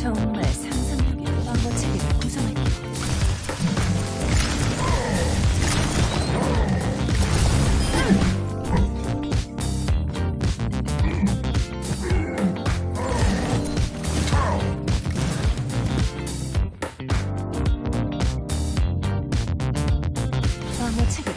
정말 상상력이 광고 체계를 구성할게요. 광고 체계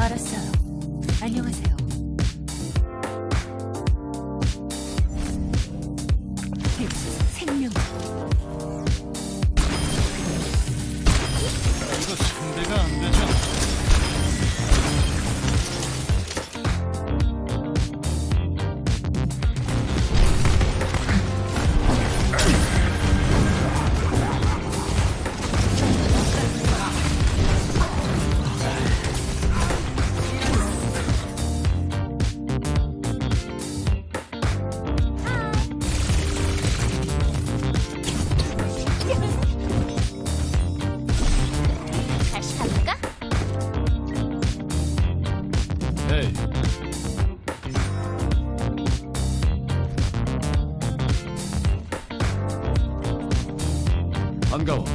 알았어요. 안녕하세요. 반가워.